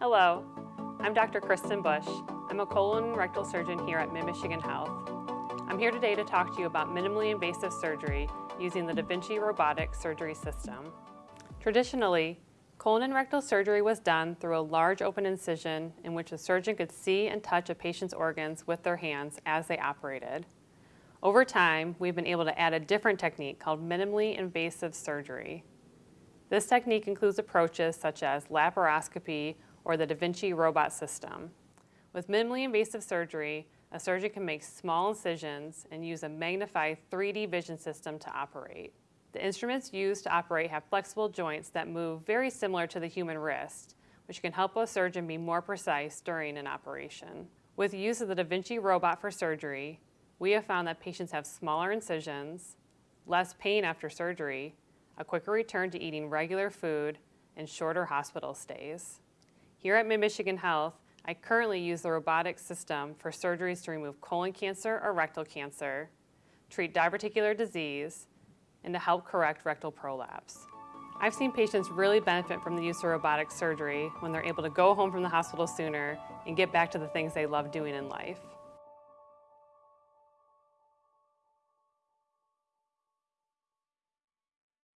Hello, I'm Dr. Kristen Bush. I'm a colon and rectal surgeon here at Mid-Michigan Health. I'm here today to talk to you about minimally invasive surgery using the Da Vinci robotic surgery system. Traditionally, colon and rectal surgery was done through a large open incision in which a surgeon could see and touch a patient's organs with their hands as they operated. Over time, we've been able to add a different technique called minimally invasive surgery. This technique includes approaches such as laparoscopy or the Da Vinci robot system. With minimally invasive surgery, a surgeon can make small incisions and use a magnified 3D vision system to operate. The instruments used to operate have flexible joints that move very similar to the human wrist, which can help a surgeon be more precise during an operation. With use of the Da Vinci robot for surgery, we have found that patients have smaller incisions, less pain after surgery, a quicker return to eating regular food, and shorter hospital stays. Here at Mid-Michigan Health, I currently use the robotic system for surgeries to remove colon cancer or rectal cancer, treat diverticular disease, and to help correct rectal prolapse. I've seen patients really benefit from the use of robotic surgery when they're able to go home from the hospital sooner and get back to the things they love doing in life.